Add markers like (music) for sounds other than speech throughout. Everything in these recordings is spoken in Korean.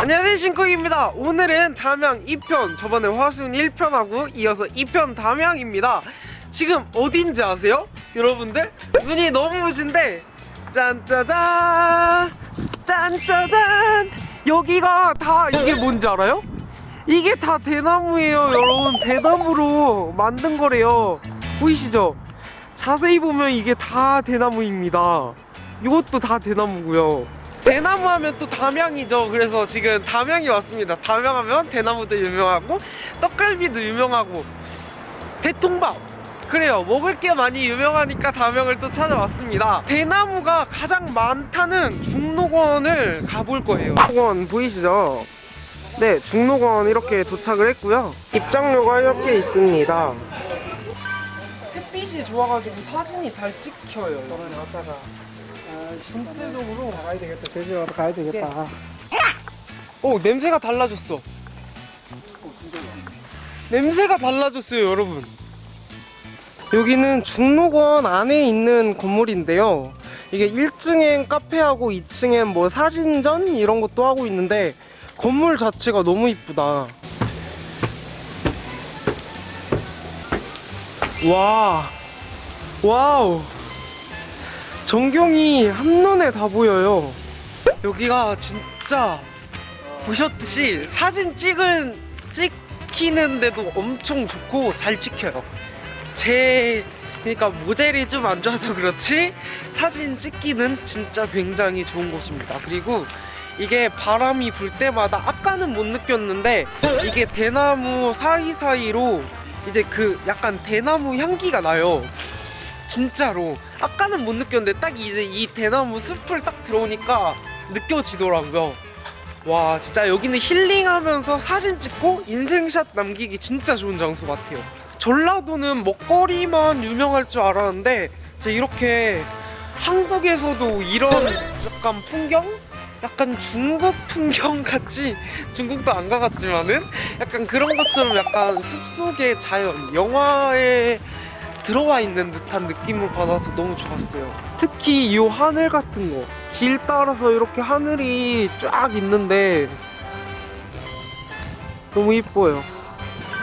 안녕하세요 신쿡입니다 오늘은 담양 2편 저번에 화순 1편하고 이어서 2편 담양입니다 지금 어딘지 아세요? 여러분들? 눈이 너무 오신데 짠짜잔 짠짜잔 여기가 다 이게 뭔지 알아요? 이게 다 대나무예요 여러분 대나무로 만든 거래요 보이시죠? 자세히 보면 이게 다 대나무입니다 이것도 다 대나무고요 대나무 하면 또 담양이죠. 그래서 지금 담양이 왔습니다. 담양 하면 대나무도 유명하고 떡갈비도 유명하고 대통밥. 그래요. 먹을 게 많이 유명하니까 담양을 또 찾아왔습니다. 대나무가 가장 많다는 중록원을 가볼 거예요. 중록원 보이시죠? 네 중록원 이렇게 도착을 했고요. 입장료가 이렇게 있습니다. 햇빛이 좋아가지고 사진이 잘 찍혀요. 여기 왔다가 전체적으로 가야 되겠다. 제주도 가야 되겠다. 오 냄새가 달라졌어. 냄새가 달라졌어요 여러분. 여기는 중록원 안에 있는 건물인데요. 이게 1층엔 카페하고 2층엔 뭐 사진전 이런 것도 하고 있는데 건물 자체가 너무 이쁘다. 와. 와우 전경이 한눈에 다 보여요 여기가 진짜 보셨듯이 사진 찍은 찍히는데도 엄청 좋고 잘 찍혀요. 제 그러니까 모델이 좀 안 좋아서 그렇지 사진 찍기는 진짜 굉장히 좋은 곳입니다. 그리고 이게 바람이 불 때마다 아까는 못 느꼈는데 이게 대나무 사이사이로 이제 그 약간 대나무 향기가 나요. 진짜로 아까는 못 느꼈는데 딱 이제 이 대나무 숲을 딱 들어오니까 느껴지더라고요. 와 진짜 여기는 힐링하면서 사진 찍고 인생샷 남기기 진짜 좋은 장소 같아요 전라도는 먹거리만 유명할 줄 알았는데 진짜 이렇게 한국에서도 이런 약간 풍경? 약간 중국 풍경 같이 (laughs) 중국도 안 가봤지만은 약간 그런 것처럼 약간 숲속의 자연 영화에 들어와 있는 듯한 느낌을 받아서 너무 좋았어요. 특히 이 하늘 같은 거 길 따라서 이렇게 하늘이 쫙 있는데 너무 이뻐요.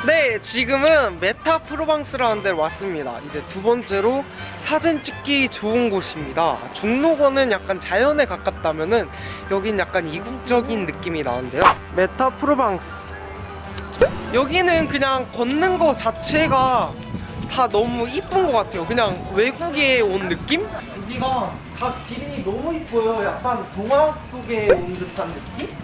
네 지금은 메타 프로방스라는 데로 왔습니다. 이제 두 번째로 사진 찍기 좋은 곳입니다. 중록원은 약간 자연에 가깝다면 은 여긴 약간 이국적인 느낌이 나는데요. 메타 프로방스. 여기는 그냥 걷는 거 자체가 다 너무 이쁜 것 같아요. 그냥 외국에 온 느낌? 여기가 다 길이 너무 이뻐요. 약간 동화 속에 온 듯한 느낌?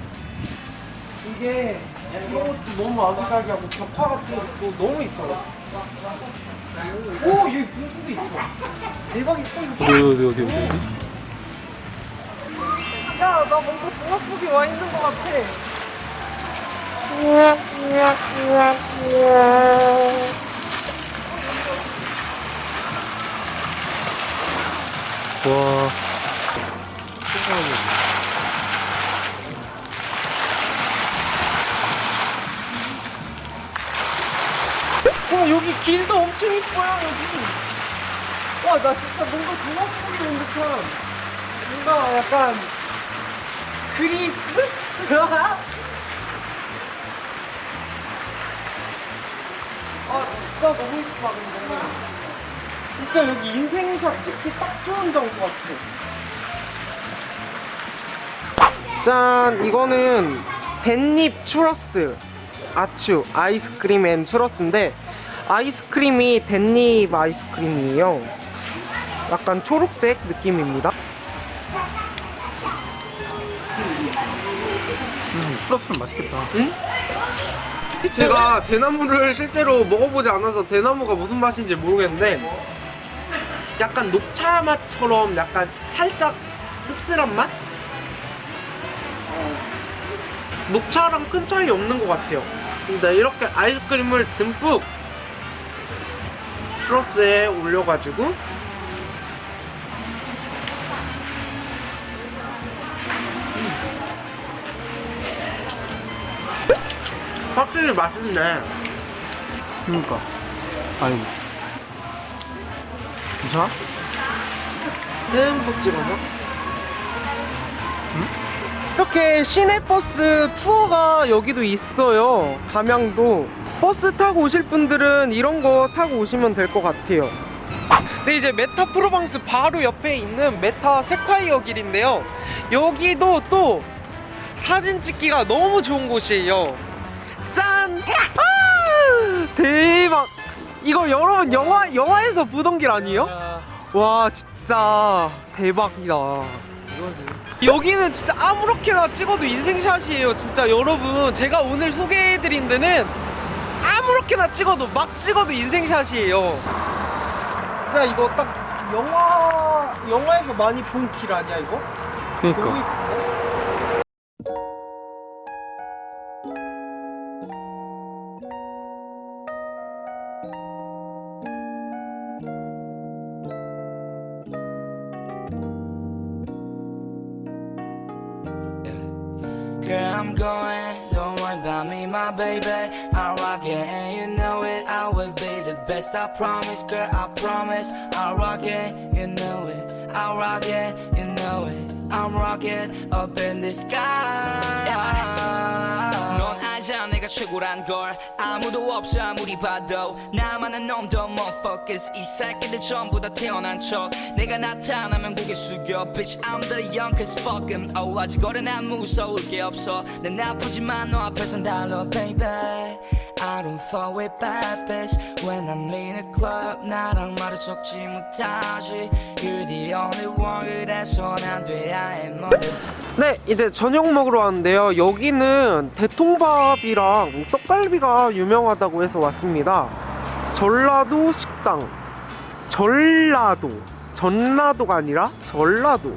이게 이런 것도 너무 아기자기하고 벽화 같은 것도 너무 이뻐요. 오 여기 분수도 있어. 대박 이뻐 이거 어디 어디 어디 어디? 야나 뭔가 동화 속에 와 있는 것 같아 와. 와 여기 길도 엄청 이뻐요 여기 와 나 진짜 뭔가 동화 속에 온 듯한 뭔가 약간 그리스? 아 진짜 너무 이쁘다 근데 진짜 여기 인생샷 찍기 딱 좋은 장소 같아. 짠 이거는 댓잎 추러스 아츄 아이스크림 and 추러스인데 아이스크림이 댓잎 아이스크림이에요. 약간 초록색 느낌입니다. 음, 추러스는 맛있겠다. 제가 대나무를 실제로 먹어보지 않아서 대나무가 무슨 맛인지 모르겠는데 약간 녹차 맛처럼 약간 살짝 씁쓸한 맛? 녹차랑 큰 차이 없는 것 같아요 근데 이렇게 아이스크림을 듬뿍 플러스에 올려가지고 확실히 맛있네 그러니까. 아이고. 괜찮아? 듬뿍 찍어서 이렇게 시내버스 투어가 여기도 있어요. 담양도. 버스 타고 오실 분들은 이런 거 타고 오시면 될 것 같아요. 네, 이제 메타 프로방스 바로 옆에 있는 메타 세콰이어 길인데요. 여기도 또 사진 찍기가 너무 좋은 곳이에요. 짠! 아! 대박! 이거 여러분 영화 영화에서 보던 길 아니에요? 와 진짜 대박이다. 여기는 진짜 아무렇게나 찍어도 인생샷이에요. 진짜 여러분 제가 오늘 소개해드린 데는 아무렇게나 찍어도 막 찍어도 인생샷이에요. 진짜 이거 딱 영화 영화에서 많이 본 길 아니야 이거? 이 my baby. I'll rock it, and you know it. I will be the best, I promise, girl, I promise. I'll rock it, you know it. I'll rock it, you know it. I'm rocking up in the sky. (laughs) 넌 알잖아, 내가 최고란 걸. 아무도 없어, 아무리 봐도. 나만은 놈도 못 focus. 이 새끼들 전부 다 태어난 척. 내가 나타나면 고개 숙여. Bitch, I'm the youngest, fuck him. Oh, 아직 어린 난 무서울 게 없어. 난 나쁘지만 너 앞에선 달러, baby. I don't fuck with bad bitch. When I'm in a club, 나랑 말을 섞지 못하지. You're the only one, 그래서 난 돼야 해, mother. 네, 이제 저녁 먹으러 왔는데요. 여기는 대통밥이랑 떡갈비가 유명하다고 해서 왔습니다. 전라도 식당. 전라도. 전라도가 아니라 전라도.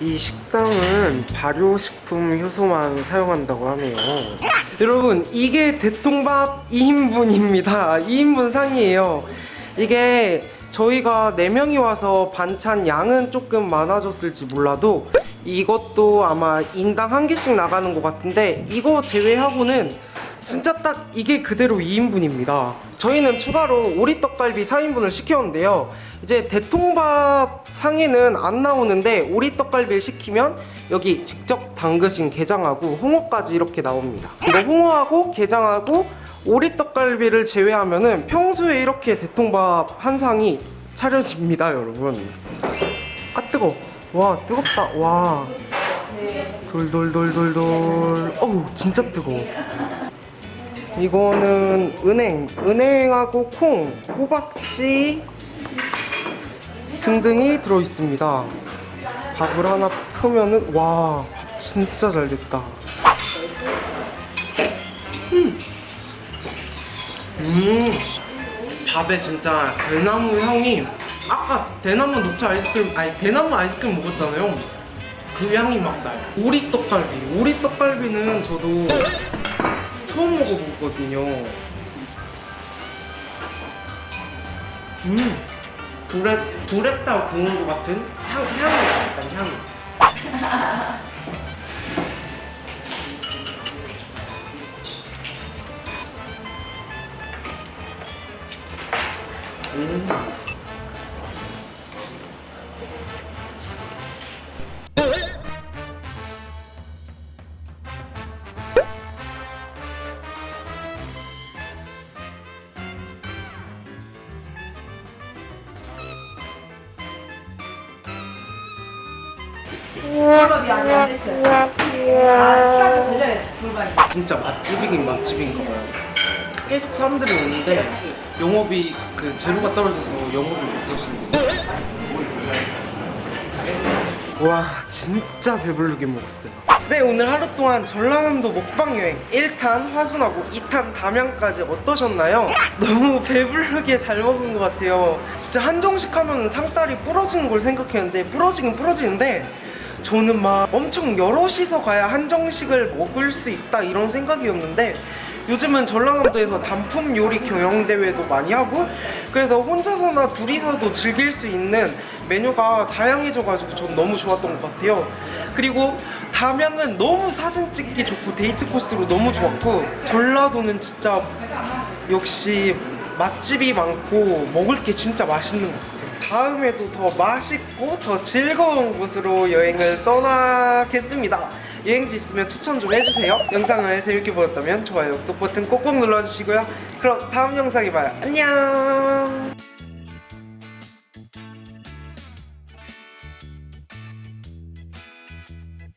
이 식당은 발효식품 효소만 사용한다고 하네요. 여러분, 이게 대통밥 2인분입니다. 2인분 상이에요. 이게 저희가 4명이 와서 반찬 양은 조금 많아졌을지 몰라도 이것도 아마 인당 한 개씩 나가는 것 같은데 이거 제외하고는 진짜 딱 이게 그대로 2인분입니다. 저희는 추가로 오리떡갈비 4인분을 시켰는데요. 이제 대통밥 상에는 안 나오는데 오리떡갈비를 시키면 여기 직접 담그신 게장하고 홍어까지 이렇게 나옵니다. 이거 홍어하고 게장하고 오리떡갈비를 제외하면 은 평소에 이렇게 대통밥 한 상이 차려집니다, 여러분. 아 뜨거. 와 뜨겁다. 와. 돌돌돌돌돌. 어우 진짜 뜨거. 이거는 은행, 은행하고 콩, 호박씨 등등이 들어 있습니다. 밥을 하나 크면은 와, 밥 진짜 잘 됐다. 음, 밥에 진짜 대나무 향이 아까 대나무 녹차 아이스크림 아니 대나무 아이스크림 먹었잖아요. 그 향이 막 나요. 오리 떡갈비, 오리 떡갈비는 저도 처음 먹어보거든요. 음, 불에 불에다 구운 것 같은 향 향이 약간 향. 음. 진짜 맛집이긴 맛집인가 봐요. 계속 사람들이 오는데 영업이 그 재료가 떨어져서 영업을 못 하시는 거예요. 와 진짜 배부르게 먹었어요. 네 오늘 하루 동안 전라남도 먹방 여행 1탄 화순하고 2탄 담양까지 어떠셨나요? (laughs) 너무 배부르게 잘 먹은 것 같아요. 진짜 한정식 하면 상다리 부러지는 걸 생각했는데 부러지긴 부러지는데 저는 막 엄청 여럿이서 가야 한정식을 먹을 수 있다 이런 생각이었는데 요즘은 전라남도에서 단품 요리 경영 대회도 많이 하고 그래서 혼자서나 둘이서도 즐길 수 있는 메뉴가 다양해져가지고 전 너무 좋았던 것 같아요. 그리고 담양은 너무 사진 찍기 좋고 데이트 코스로 너무 좋았고 전라도는 진짜 역시 맛집이 많고 먹을 게 진짜 맛있는 것 같아요. 다음에도 더 맛있고 더 즐거운 곳으로 여행을 떠나겠습니다. 유행지 있으면 추천 좀 해주세요. 영상을 재밌게 보셨다면 좋아요, 구독 버튼 꼭꼭 눌러주시고요. 그럼 다음 영상에 봐요. 안녕.